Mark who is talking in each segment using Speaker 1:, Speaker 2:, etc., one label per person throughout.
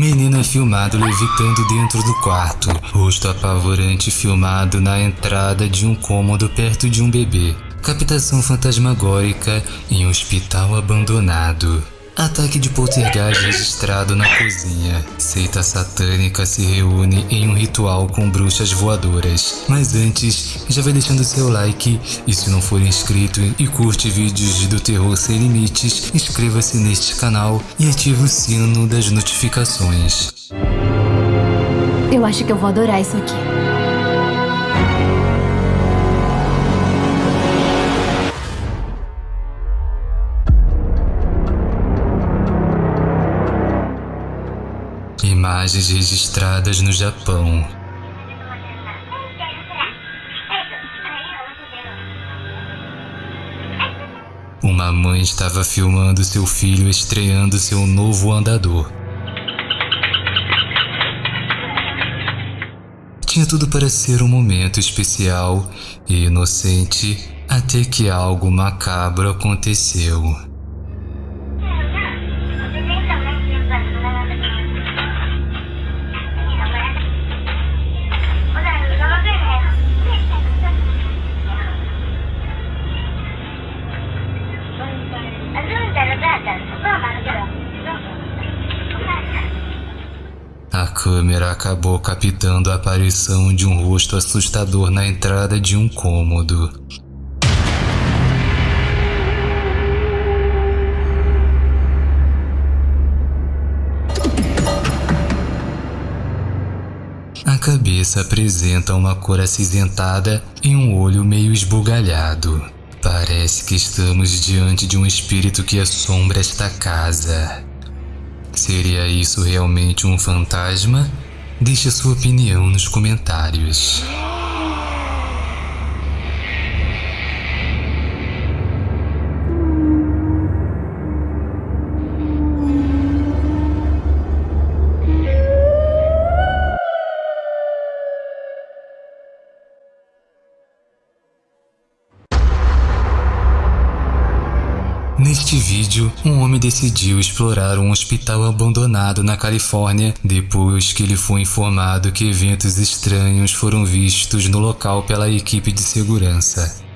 Speaker 1: Menino é filmado levitando dentro do quarto. Rosto apavorante filmado na entrada de um cômodo perto de um bebê. Captação fantasmagórica em um hospital abandonado. Ataque de poltergeist registrado na cozinha. Seita satânica se reúne em um ritual com bruxas voadoras. Mas antes, já vai deixando seu like e se não for inscrito e curte vídeos do terror sem limites, inscreva-se neste canal e ative o sino das notificações.
Speaker 2: Eu acho que eu vou adorar isso aqui.
Speaker 1: Imagens registradas no Japão. Uma mãe estava filmando seu filho estreando seu novo andador. Tinha tudo para ser um momento especial e inocente até que algo macabro aconteceu. Câmera acabou captando a aparição de um rosto assustador na entrada de um cômodo. A cabeça apresenta uma cor acinzentada e um olho meio esbugalhado. Parece que estamos diante de um espírito que assombra esta casa. Seria isso realmente um fantasma? Deixe sua opinião nos comentários. Neste vídeo, um homem decidiu explorar um hospital abandonado na Califórnia depois que ele foi informado que eventos estranhos foram vistos no local pela equipe de segurança.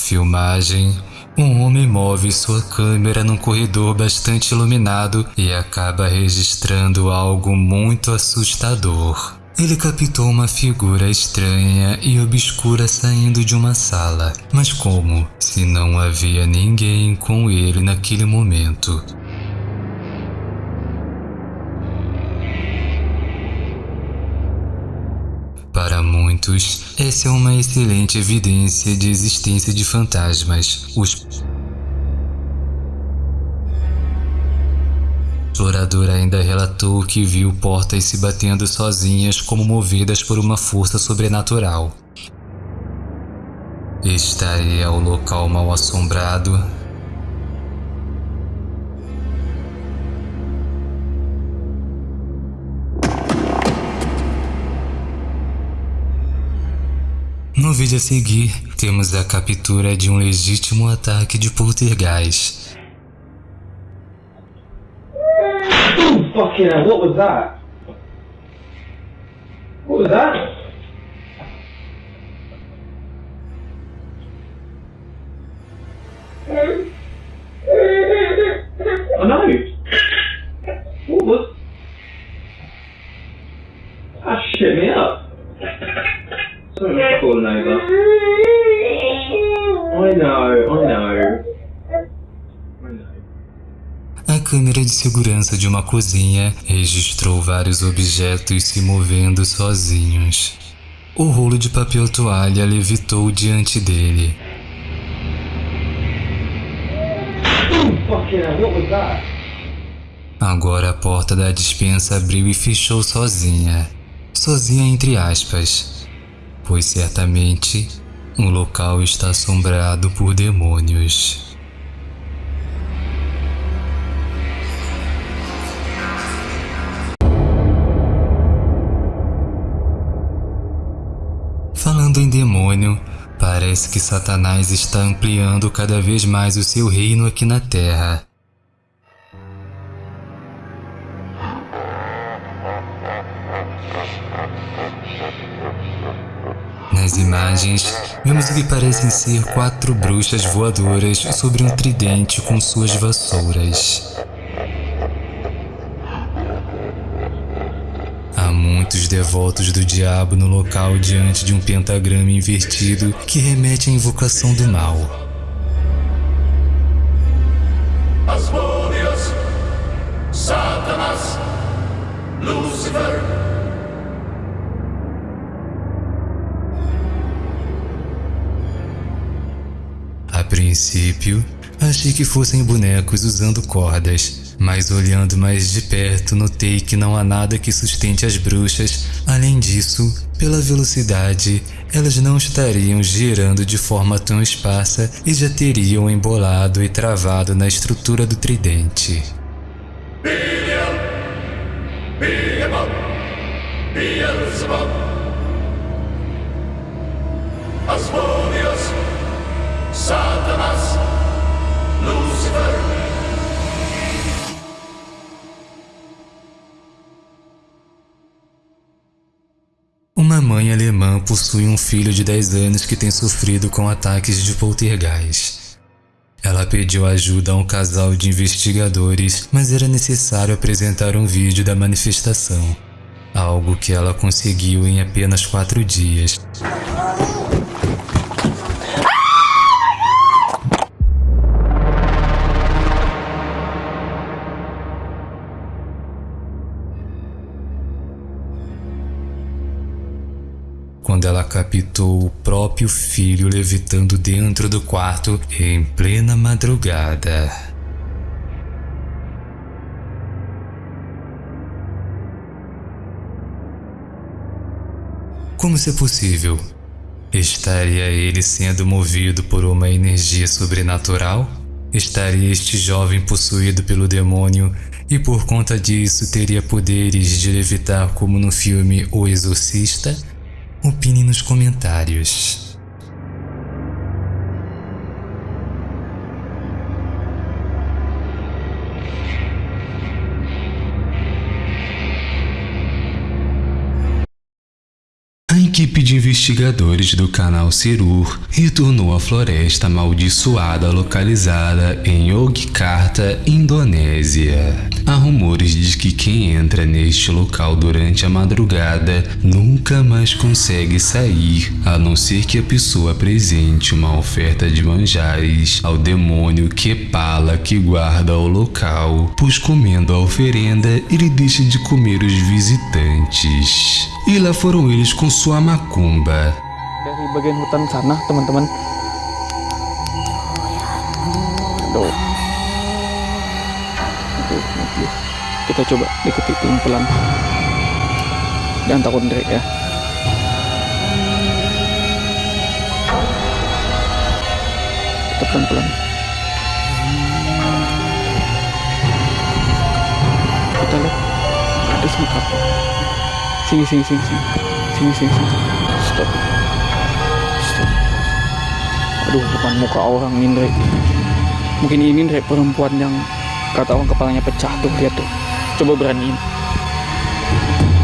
Speaker 1: Filmagem, um homem move sua câmera num corredor bastante iluminado e acaba registrando algo muito assustador. Ele captou uma figura estranha e obscura saindo de uma sala. Mas como? Se não havia ninguém com ele naquele momento. Essa é uma excelente evidência de existência de fantasmas. Os o explorador ainda relatou que viu portas se batendo sozinhas como movidas por uma força sobrenatural. Estaria o local mal assombrado No vídeo a seguir, temos a captura de um legítimo ataque de poltergeist.
Speaker 3: Fucking hell, what was that? What was that? I know, I know.
Speaker 1: A câmera de segurança de uma cozinha registrou vários objetos se movendo sozinhos. O rolo de papel toalha levitou diante dele. Agora a porta da dispensa abriu e fechou sozinha. Sozinha entre aspas. Pois certamente o local está assombrado por demônios. Falando em demônio, parece que Satanás está ampliando cada vez mais o seu reino aqui na Terra. Imagens, vemos o que parecem ser quatro bruxas voadoras sobre um tridente com suas vassouras. Há muitos devotos do diabo no local diante de um pentagrama invertido que remete à invocação do mal. Princípio, achei que fossem bonecos usando cordas, mas olhando mais de perto notei que não há nada que sustente as bruxas. Além disso, pela velocidade, elas não estariam girando de forma tão esparsa e já teriam embolado e travado na estrutura do tridente.
Speaker 4: Beelzebub. Asmodeus, Satanas, Lucifer.
Speaker 1: Uma mãe alemã possui um filho de 10 anos que tem sofrido com ataques de poltergeist. Ela pediu ajuda a um casal de investigadores, mas era necessário apresentar um vídeo da manifestação, algo que ela conseguiu em apenas quatro dias. Captou o próprio filho levitando dentro do quarto em plena madrugada. Como isso é possível? Estaria ele sendo movido por uma energia sobrenatural? Estaria este jovem possuído pelo demônio e por conta disso teria poderes de levitar como no filme O Exorcista? Opine nos comentários. A equipe de investigadores do canal Cirur retornou à floresta amaldiçoada localizada em Yogyakarta, Indonésia. Há rumores de que quem entra neste local durante a madrugada nunca mais consegue sair, a não ser que a pessoa apresente uma oferta de manjares ao demônio Kepala que guarda o local, pois comendo a oferenda ele deixa de comer os visitantes. E lá foram eles com sua macumba.
Speaker 5: dari bagian hutan sana teman-teman. Kita coba deketi pelan-pelan jangan takut Drake ya. Kita pelan-pelan. Kita lihat ada semut apa? Sini sini sini sini. Sini sini sini. Stop. Stop. Aduh bukan muka orang ini mungkin ini Ndre, perempuan yang kata orang kepalanya pecah tuh lihat tuh coba beraniin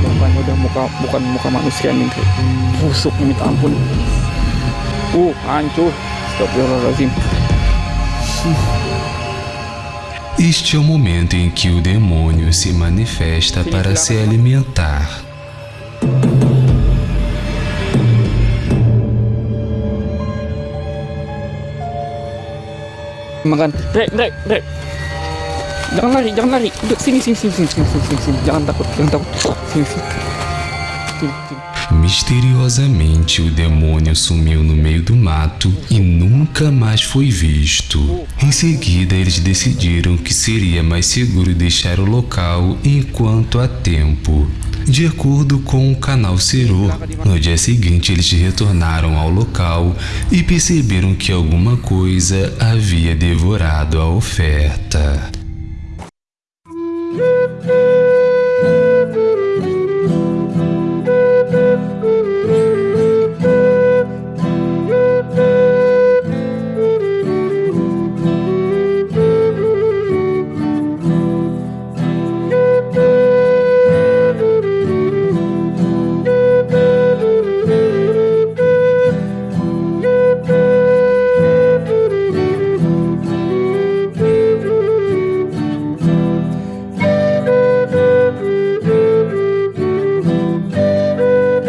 Speaker 5: bukannya udah muka bukan muka manusia nih busuk minta ampun. Uh hancur. Astagfirullahaladzim.
Speaker 1: Este é o momento em que o demônio se manifesta para se alimentar.
Speaker 5: makan. Drek Drek Drek jangan lari jangan lari udah sini sini sini sini sini sini, sini, jangan takut jangan takut sini sini.
Speaker 1: Misteriosamente, o demônio sumiu no meio do mato e nunca mais foi visto. Em seguida, eles decidiram que seria mais seguro deixar o local enquanto há tempo. De acordo com o canal Cero, no dia seguinte eles retornaram ao local e perceberam que alguma coisa havia devorado a oferta.